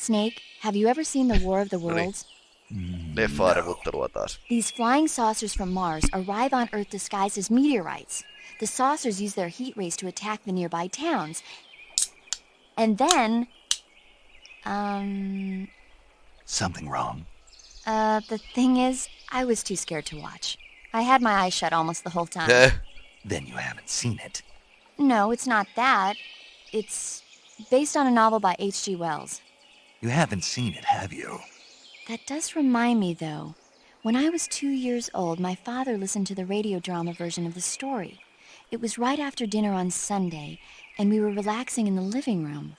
Snake, have you ever seen the War of the Worlds? Leffaa mm, These flying saucers from Mars arrive on Earth disguised as meteorites. The saucers use their heat rays to attack the nearby towns. And then... Um... Something wrong. Uh, the thing is, I was too scared to watch. I had my eyes shut almost the whole time. Eh. then you haven't seen it. No, it's not that. It's based on a novel by H.G. Wells. You haven't seen it, have you? That does remind me, though. When I was two years old, my father listened to the radio drama version of the story. It was right after dinner on Sunday, and we were relaxing in the living room.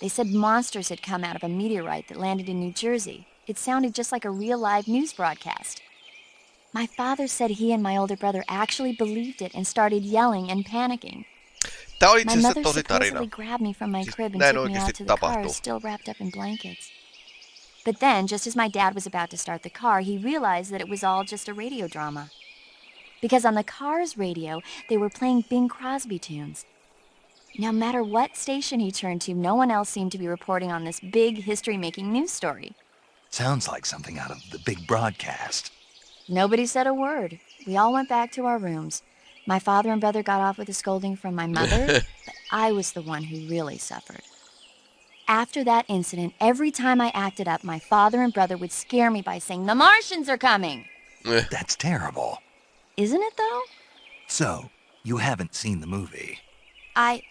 They said monsters had come out of a meteorite that landed in New Jersey. It sounded just like a real live news broadcast. My father said he and my older brother actually believed it and started yelling and panicking. Tää oli siis the tosi tarina. Siis näin oikeasti blankets. But then, just as my dad was about to start the car, he realized that it was all just a radio drama. Because on the car's radio, they were playing Bing Crosby tunes. No matter what station he turned to, no one else seemed to be reporting on this big history making news story. Sounds like something out of the big broadcast. Nobody said a word. We all went back to our rooms. My father and brother got off with a scolding from my mother, but I was the one who really suffered. After that incident, every time I acted up, my father and brother would scare me by saying, The Martians are coming! Eh. That's terrible. Isn't it, though? So, you haven't seen the movie. I.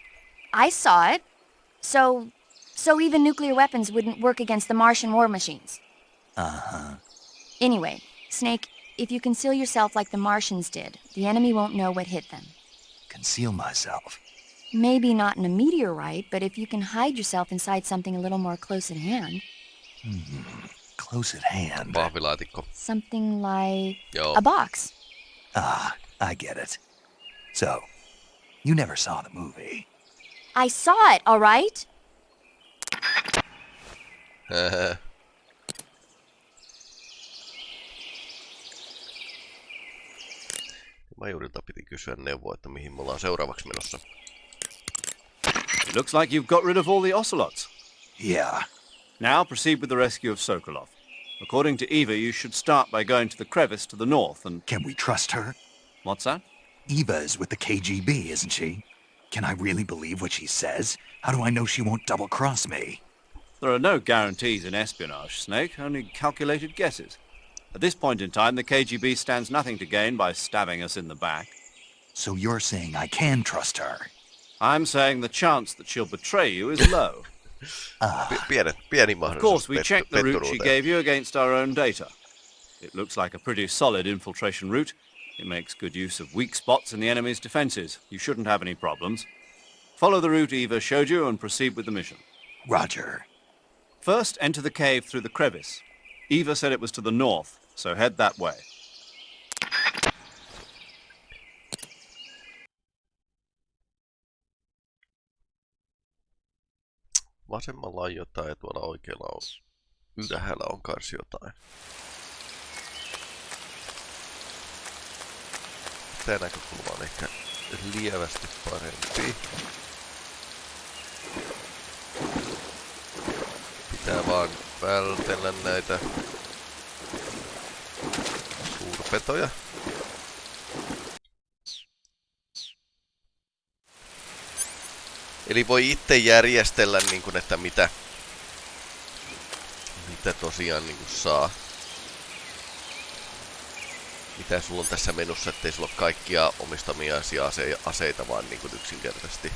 I saw it. So. So even nuclear weapons wouldn't work against the Martian war machines. Uh huh. Anyway, Snake, if you conceal yourself like the Martians did, the enemy won't know what hit them. Conceal myself? Maybe not in a meteorite, but if you can hide yourself inside something a little more close at hand. Hmm, close at hand. Something like Joo. a box. Ah, I get it. So, you never saw the movie. I saw it, all right? Uh, piti kysyä neuvoa, että mihin me ollaan seuraavaksi menossa. It looks like you've got rid of all the ocelots. Yeah. Now proceed with the rescue of Sokolov. According to Eva, you should start by going to the crevice to the north and... Can we trust her? What's that? Eva is with the KGB, isn't she? Can I really believe what she says? How do I know she won't double-cross me? There are no guarantees in espionage, Snake, only calculated guesses. At this point in time, the KGB stands nothing to gain by stabbing us in the back. So you're saying I can trust her? I'm saying the chance that she'll betray you is low. ah. of course, we checked the route she gave you against our own data. It looks like a pretty solid infiltration route. It makes good use of weak spots in the enemy's defenses. You shouldn't have any problems. Follow the route Eva showed you and proceed with the mission. Roger. First, enter the cave through the crevice. Eva said it was to the north. So head that way. Vasemmalla on jotain ja tuolla oikealla on. Ylhäällä on kars jotain. Tää näkökulma on ehkä lievästi parempi. Pitää vaan vältellä näitä petoja. Eli voi itse järjestellä, niin kuin, että mitä, mitä tosiaan niin kuin saa. Mitä sulla on tässä menussa ettei sulla ole kaikkia omistamia ase aseita, vaan niin kuin yksinkertaisesti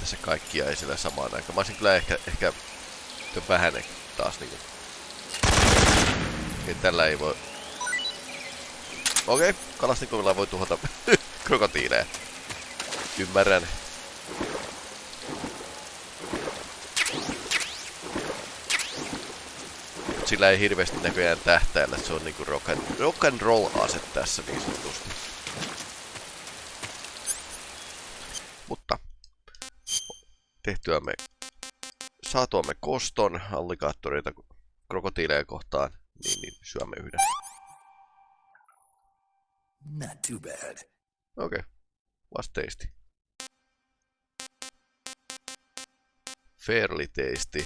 tässä kaikkia ei siellä samaan aikaan. Mä olisin kyllä ehkä, ehkä sitten vähene taas niinku. Okei, tällä ei voi... Okei, okay, kalastikovilla voi tuhota krokotiileja. Ymmärrän. Mut sillä ei hirveästi näköjään tähtäillä, se on niinku rock and, rock and roll ase tässä niin sanotusti. Mutta tehtyä me saatuamme koston allikaattoreita krokotiileja kohtaan, niin, niin syömme yhden. Not too bad. Okei, okay. was tasty. Fairly tasty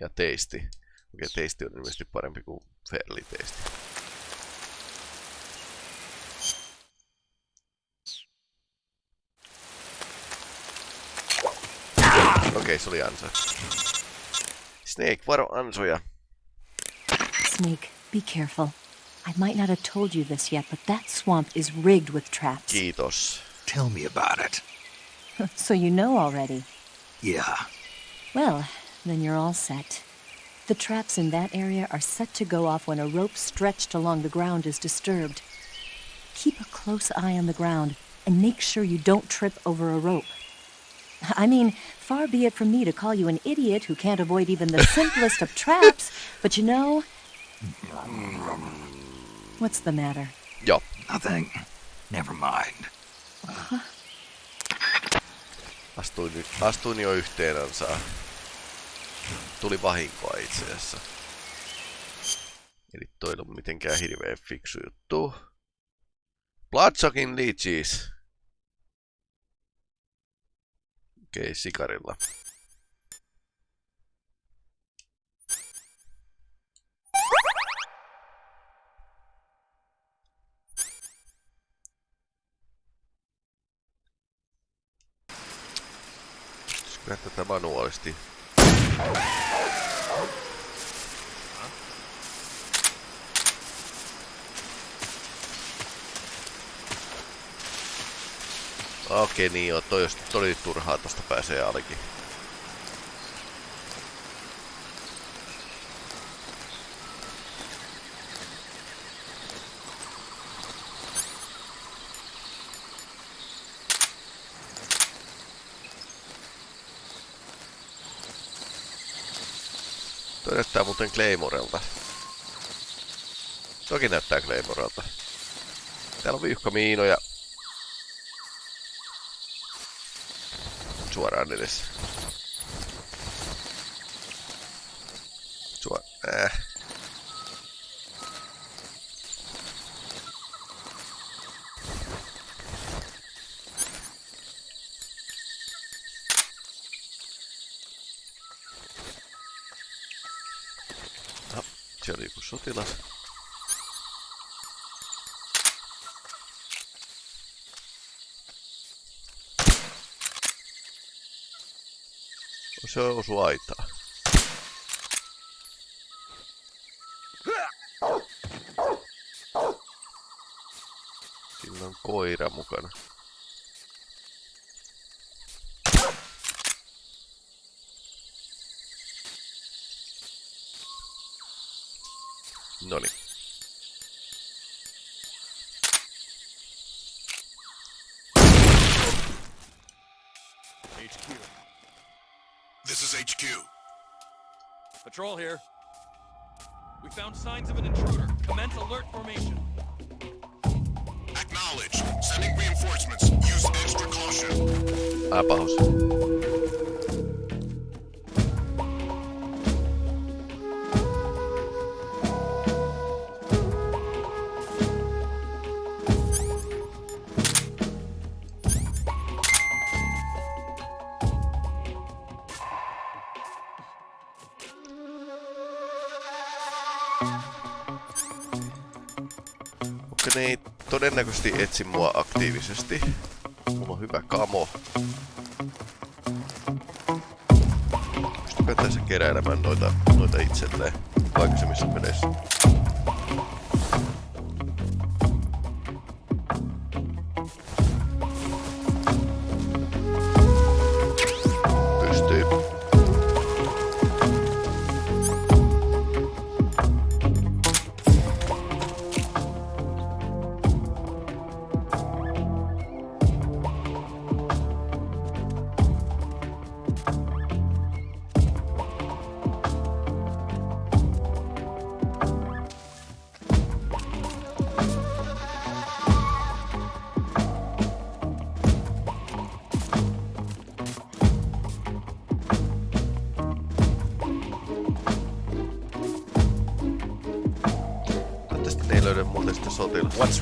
ja tasty. Okei, okay, tasty on ilmeisesti parempi kuin fairly tasty. Okei, se oli ansa. Snake, varo ansoja. Snake, be careful. I might not have told you this yet, but that swamp is rigged with traps. Kiitos. Tell me about it. so you know already? Yeah. Well, then you're all set. The traps in that area are set to go off when a rope stretched along the ground is disturbed. Keep a close eye on the ground and make sure you don't trip over a rope. I mean, far be it from me to call you an idiot who can't avoid even the simplest of traps, but you know. What's the matter? Yo. Nothing. Never mind. Huh? Astuin, astuin jo yhteen Tuli vahinkoa itse asiassa. Eli toi ei mitenkään hirveän fiksu juttu. Bloodshocking Leeches. Okei, sikarilla. Kyllä tätä manuaalisti Okei, niin joo, toi, toi toli turhaa, tosta pääsee alki. Toi näyttää muuten Claymorelta. Toki näyttää Claymorelta. Täällä on viuhkamiinoja. miinoja. Suoraan edes. Suor... Äh. se osu aitaa. Sillä on koira mukana. Order. Commence alert formation. Acknowledge. Sending reinforcements. Use extra caution. Ah, pause. todennäköisesti etsi mua aktiivisesti. Mulla on hyvä kamo. Pystyykö tässä keräilemään noita, noita itselleen aikaisemmissa peleissä?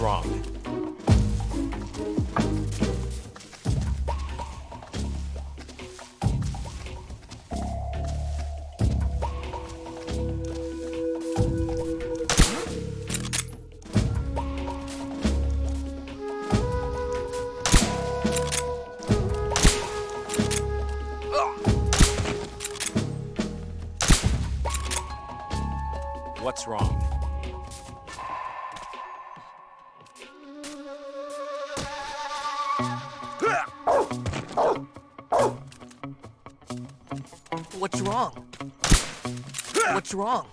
wrong. What's wrong?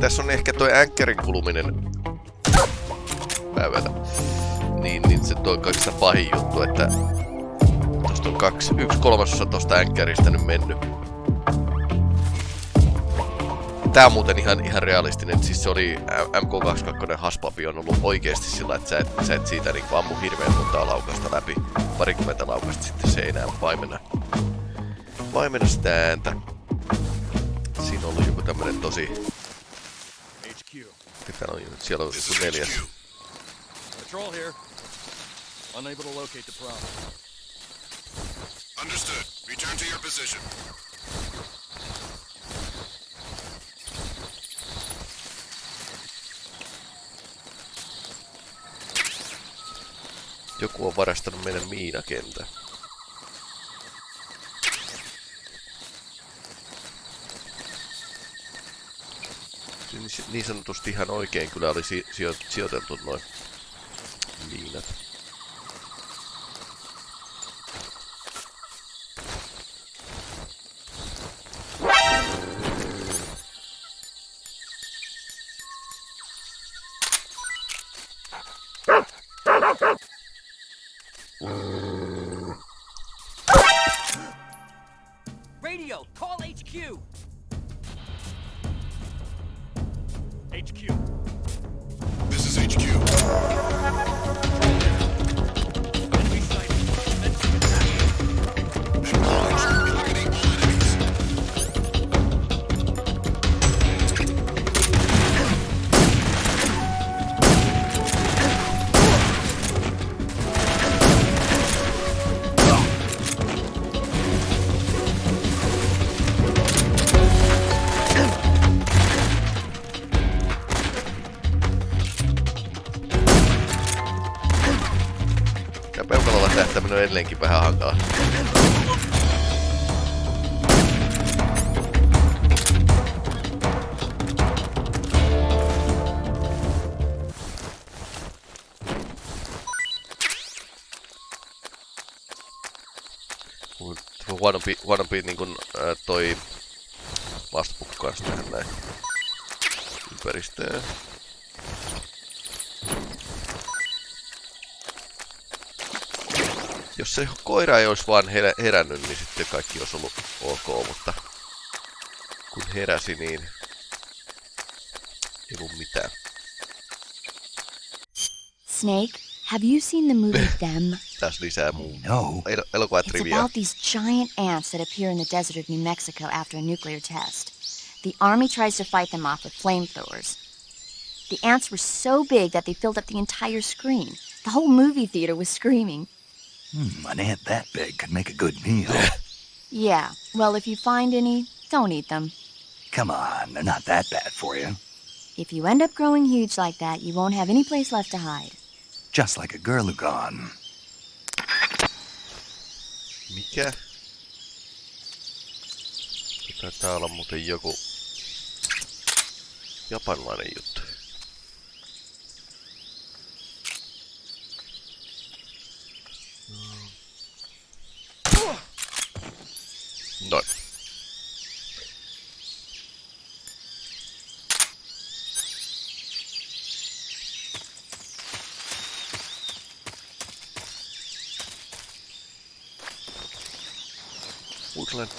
Tässä on ehkä toi änkkärin kuluminen päivänä. Niin, niin se toi kaikista pahin juttu, että tuosta on kaksi. Yksi kolmasosa tosta änkäristä nyt mennyt. Tää on muuten ihan, ihan realistinen. Siis se oli MK22 haspapi on ollut oikeesti sillä, että sä et, sä et siitä niinku ammu hirveen montaa laukasta läpi. Parikymmentä laukasta sitten enää paimena. Paimena sitä ääntä. Siinä on ollut joku tämmönen tosi... Mitä on, siellä on joku neljäs. Patrol here. Unable to locate the problem. Understood. Return to your position. Joku on varastanut meidän miinakentän. Niin, niin sanotusti ihan oikein kyllä oli si sijoiteltu noin miinat. jotenkin vähän hankala. huonompi, huonompi niin kuin, ää, toi vastapukku kanssa tähän näin ympäristöön. jos se koira ei olisi vaan herännyt, niin sitten kaikki olisi ollut ok, mutta kun heräsi, niin ei ollut mitään. Snake, have you seen the movie Them? Tässä lisää muu. No. El- elokuvatrivia. It's about these giant ants that appear in the desert of New Mexico after a nuclear test. The army tries to fight them off with flamethrowers. The ants were so big that they filled up the entire screen. The whole movie theater was screaming. Hmm, an ant that big could make a good meal. yeah, well, if you find any, don't eat them. Come on, they're not that bad for you. If you end up growing huge like that, you won't have any place left to hide. Just like a girl who gone. Mikä? täällä on muuten joku japanilainen juttu.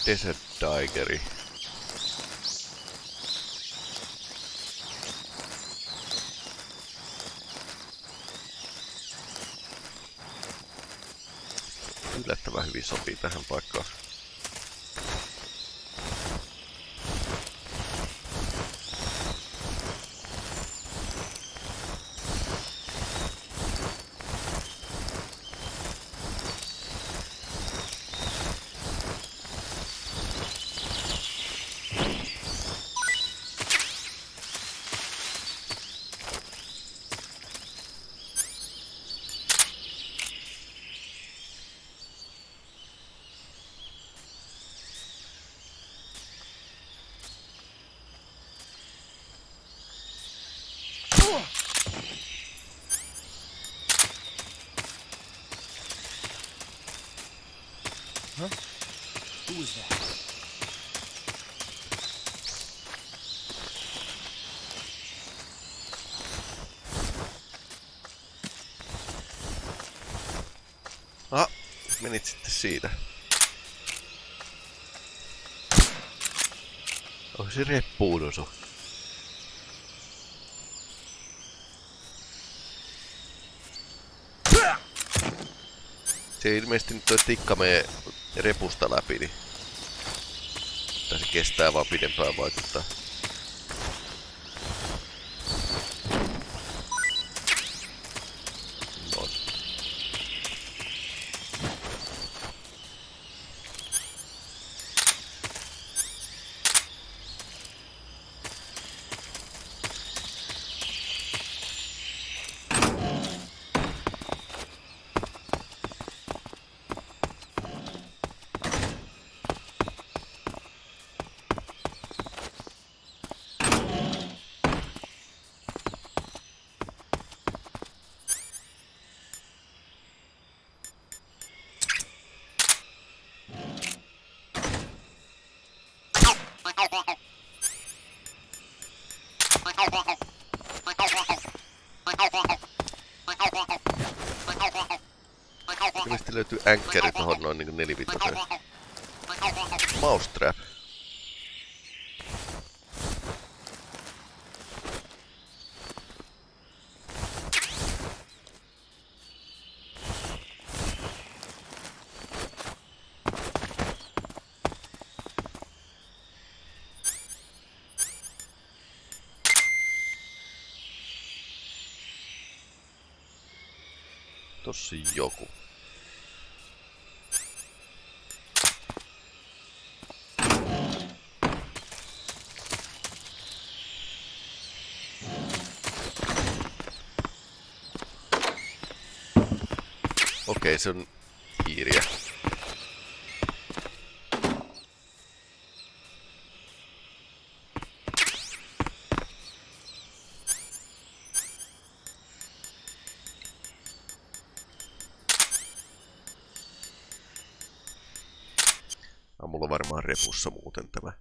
Desert Tigeri. Yllättävän hyvin sopii tähän paikkaan. use that. Ah, menit sitten siitä. Onko se reppuudon sun? Se ilmeisesti nyt toi tikka menee repusta läpi, niin kestää vaan pidempään vaikuttaa. löytyy änkkäri tohon noin niinku nelivitoseen. Mousetrap. Okei, se on hiiriä. No, on varmaan repussa muuten tämä.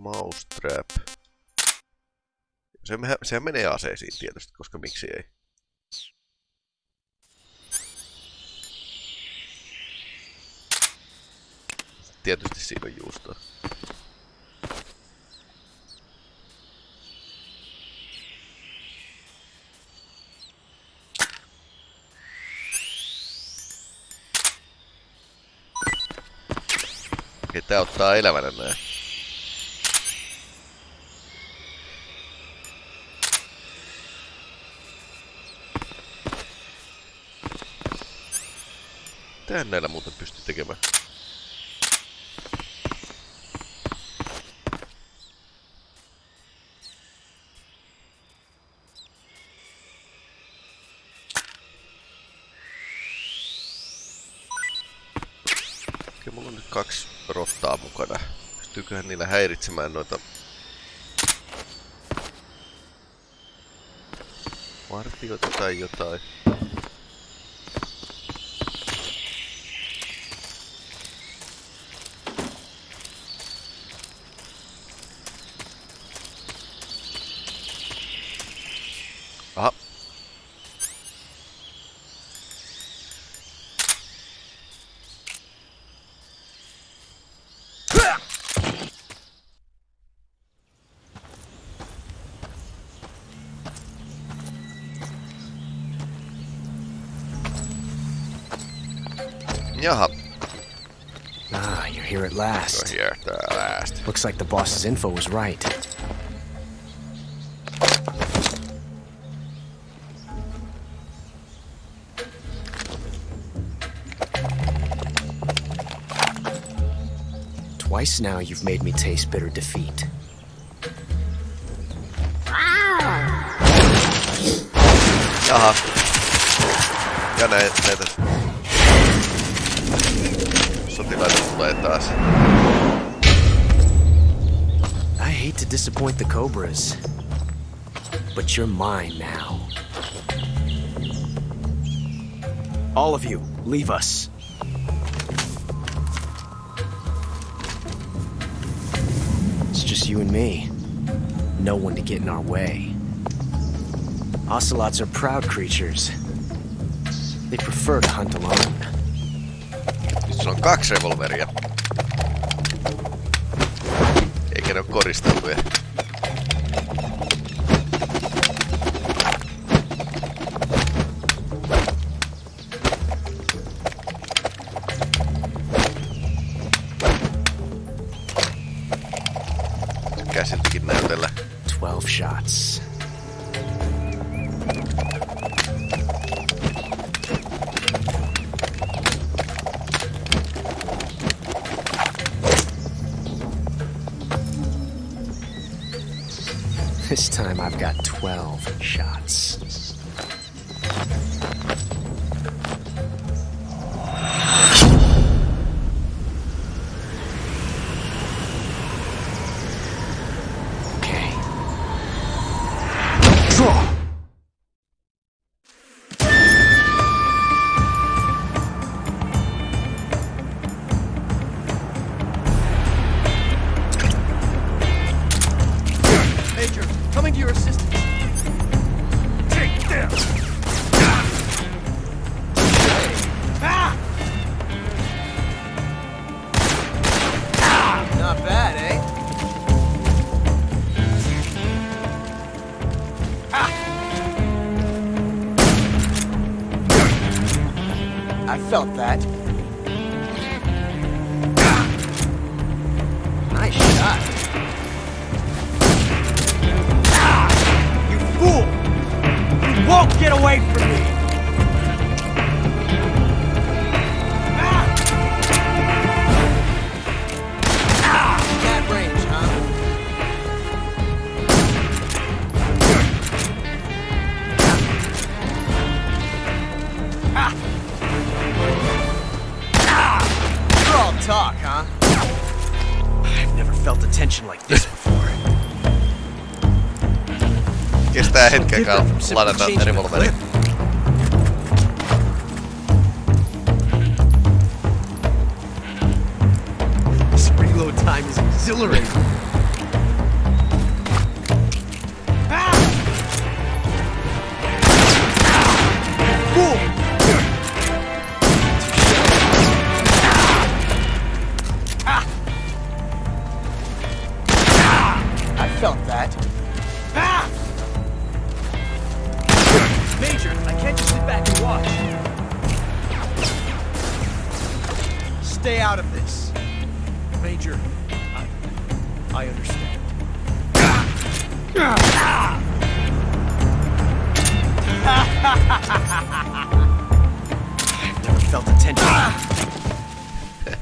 Mousetrap. Se, sehän menee aseisiin tietysti, koska miksi ei. tietysti siinä on juustoa. tää ottaa elävänä näin? Tän näillä muuten pystyy tekemään? kaksi rottaa mukana. Pystyyköhän niillä häiritsemään noita... Vartioita tai jotain. Looks like the boss's info was right. Twice now you've made me taste bitter defeat. Uh-huh. Aha. Ja näin, näitä. Sotilaita tulee hate to disappoint the Cobras, but you're mine now. All of you, leave us. It's just you and me. No one to get in our way. Ocelots are proud creatures. They prefer to hunt alone. Nyt on kaksi revolveria. koristeltuja. This time I've got 12 shots. Claro, lot of that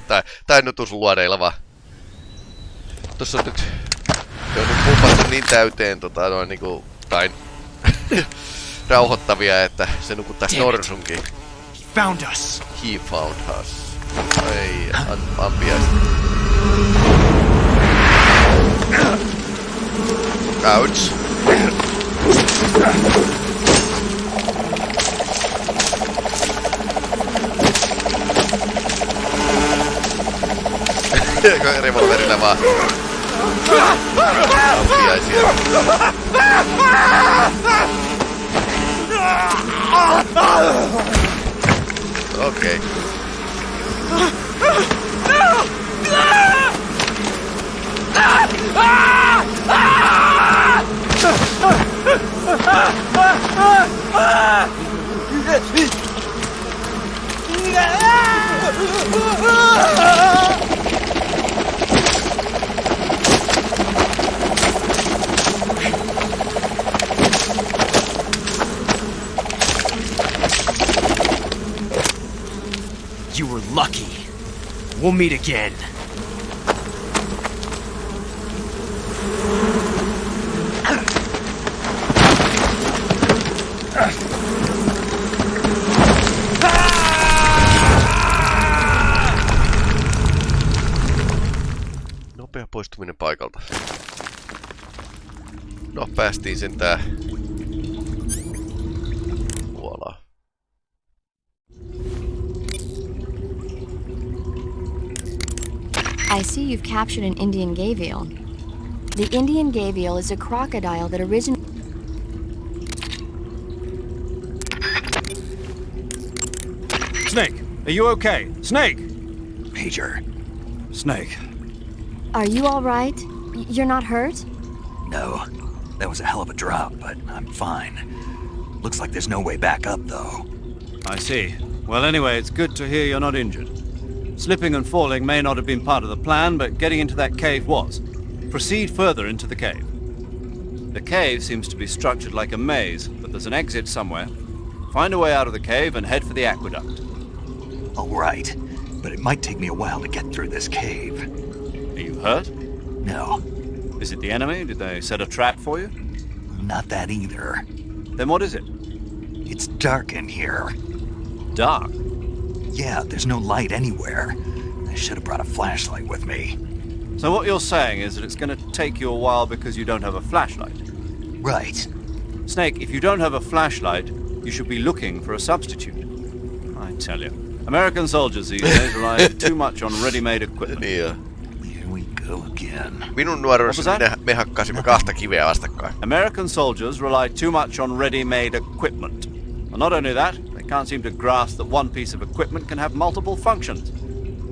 tai, tai luodeilla vaan. Tossa on nyt... Se on nyt pumpattu niin täyteen tota noin niinku... Tai... rauhoittavia, että se nukuttais norsunkin. He found us. He found us. Ei, an, ampiaista. Ouch. revolverillä vaan. Ampiaisia. Okei. Okay. Ah! you were lucky. We'll meet again. Nopea poistuminen paikalta. No, päästiin sentään I see you've captured an Indian gavial. The Indian gavial is a crocodile that originated Snake, are you okay? Snake! Major. Snake. Are you all right? You're not hurt? No. That was a hell of a drop, but I'm fine. Looks like there's no way back up, though. I see. Well, anyway, it's good to hear you're not injured. Slipping and falling may not have been part of the plan, but getting into that cave was. Proceed further into the cave. The cave seems to be structured like a maze, but there's an exit somewhere. Find a way out of the cave and head for the aqueduct. All right, but it might take me a while to get through this cave. Are you hurt? No. Is it the enemy? Did they set a trap for you? Not that either. Then what is it? It's dark in here. Dark? yeah, there's no light anywhere. I should have brought a flashlight with me. So what you're saying is that it's going to take you a while because you don't have a flashlight? Right. Snake, if you don't have a flashlight, you should be looking for a substitute. I tell you. American soldiers these days rely too much on ready-made equipment. Yeah. Here we go again. Minun me hakkasimme kahta kiveä vastakkain. American soldiers rely too much on ready-made equipment. And not only that, can't seem to grasp that one piece of equipment can have multiple functions.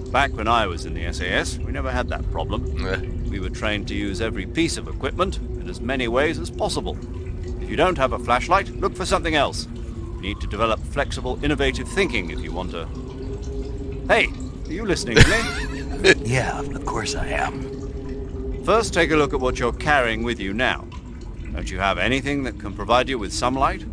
Back when I was in the SAS, we never had that problem. we were trained to use every piece of equipment in as many ways as possible. If you don't have a flashlight, look for something else. You need to develop flexible, innovative thinking if you want to. Hey, are you listening to me? yeah, of course I am. First, take a look at what you're carrying with you now. Don't you have anything that can provide you with some light?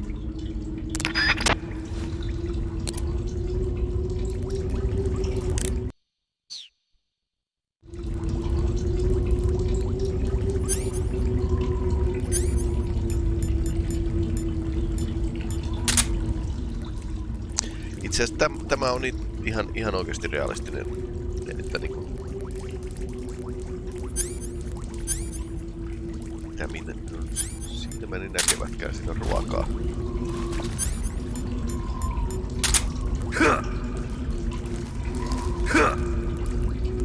asiassa täm, tämä on niin ihan, ihan oikeasti realistinen. Että niinku... Mitä minne? Siitä meni näkevätkään siinä ruokaa.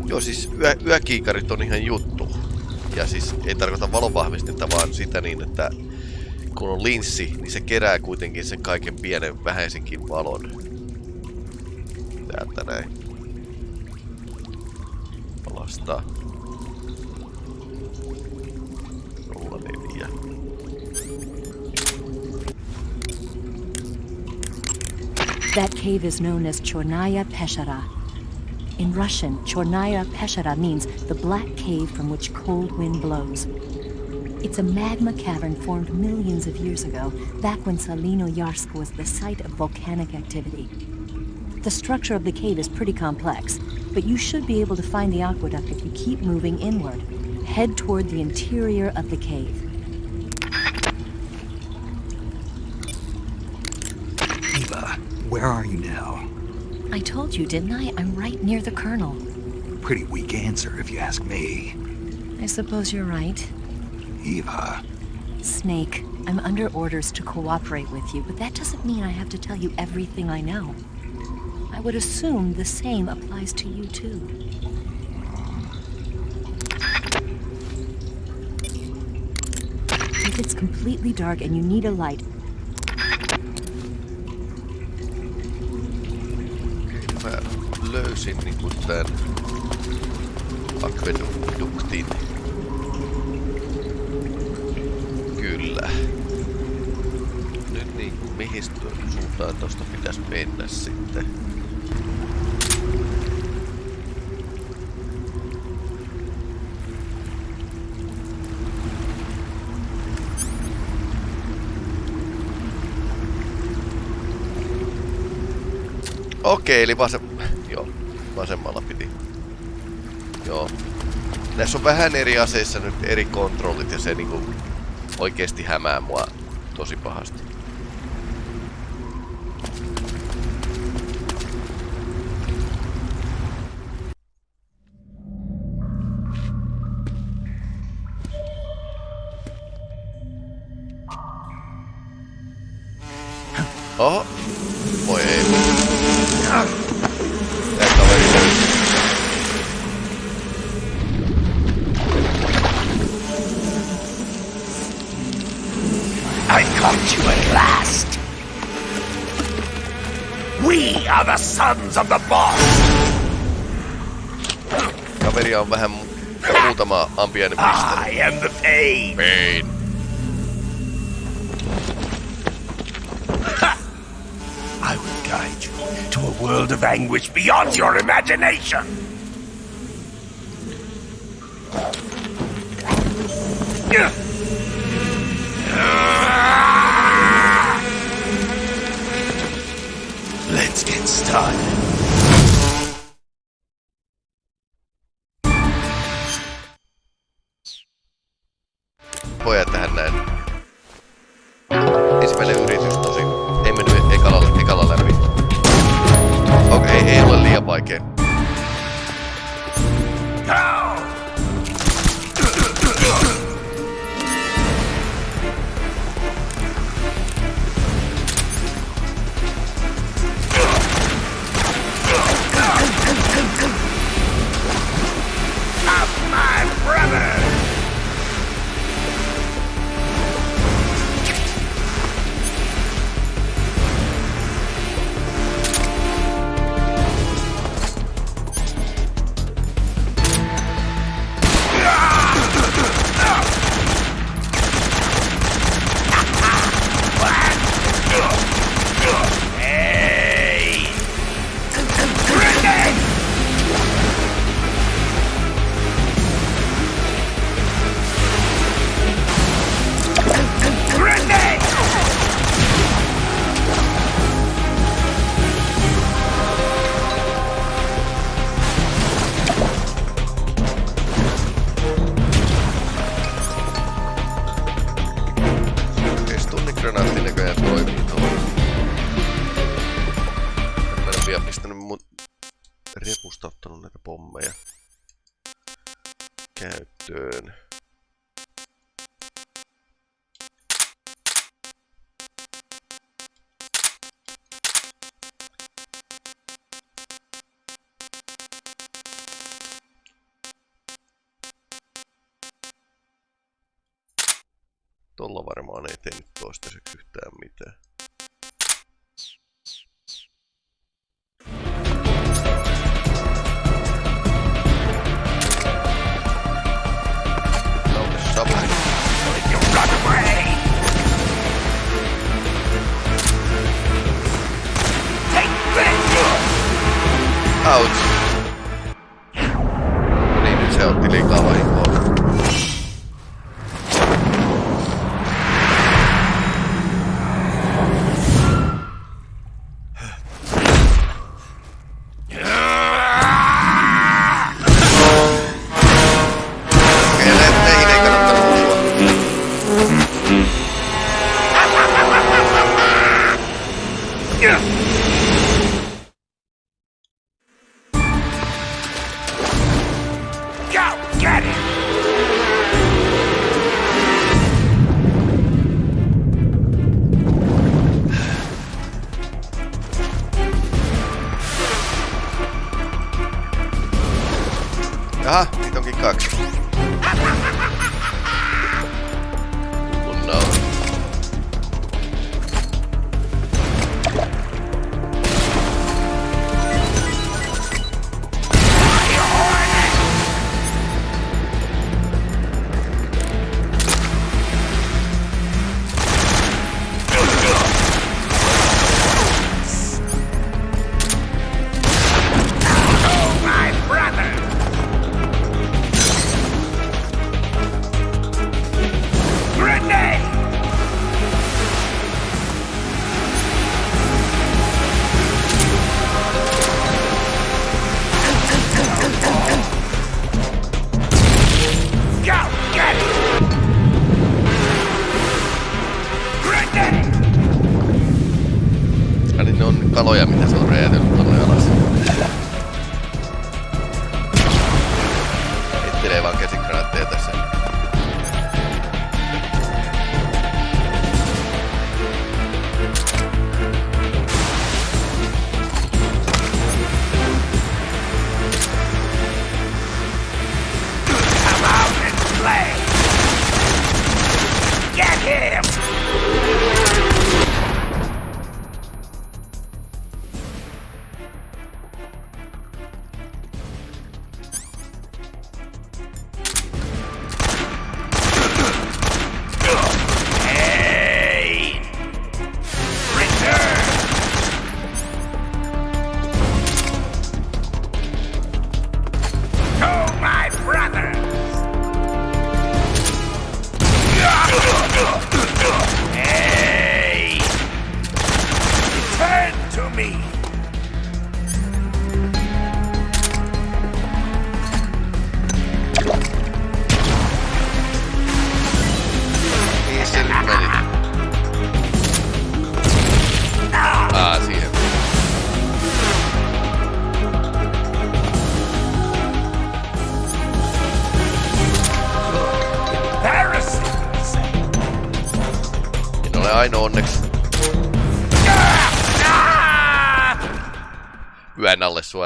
Joo, siis yö, yökiikarit on ihan juttu. Ja siis ei tarkoita valonvahvistinta, vaan sitä niin, että kun on linssi, niin se kerää kuitenkin sen kaiken pienen vähäisenkin valon. Palastaa. That cave is known as Chyornaya Peschera. In Russian, Chyornaya Peschera means the black cave from which cold wind blows. It's a magma cavern formed millions of years ago, back when Tselinoyarsk was the site of volcanic activity. The structure of the cave is pretty complex, but you should be able to find the aqueduct if you keep moving inward. Head toward the interior of the cave. Eva, where are you now? I told you, didn't I? I'm right near the colonel. Pretty weak answer, if you ask me. I suppose you're right. Eva. Snake, I'm under orders to cooperate with you, but that doesn't mean I have to tell you everything I know. I would assume the same applies to you too. If it's completely dark and you need a light, Kyllä niin kuin niinku akveduktin. Kyllä. Nyt niinku mihin suuntaan tosta pitäisi mennä sitten. Okei, eli vasem... Joo, vasemmalla piti. Joo. Näissä on vähän eri aseissa nyt eri kontrollit ja se niinku oikeesti hämää mua tosi pahasti. be I am the pain. Pain. Ha! I will guide you to a world of anguish beyond your imagination. Let's get started. tehnyt toistaiseksi yhtään mitään.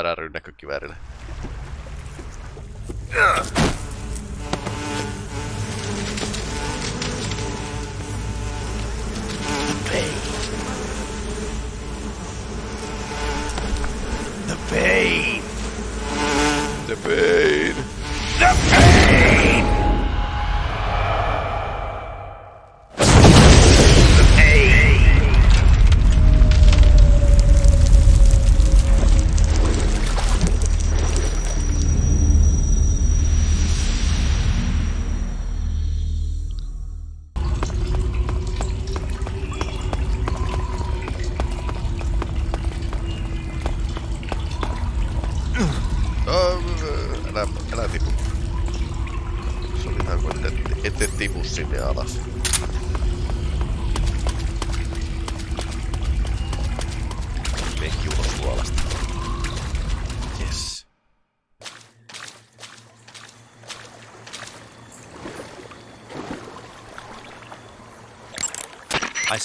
suoraan rynnäkkökiväärille. Pain. The pain. The pain.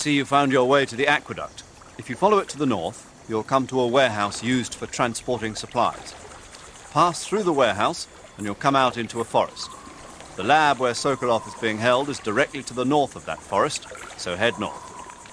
see you found your way to the aqueduct. If you follow it to the north, you'll come to a warehouse used for transporting supplies. Pass through the warehouse and you'll come out into a forest. The lab where Sokolov is being held is directly to the north of that forest, so head north.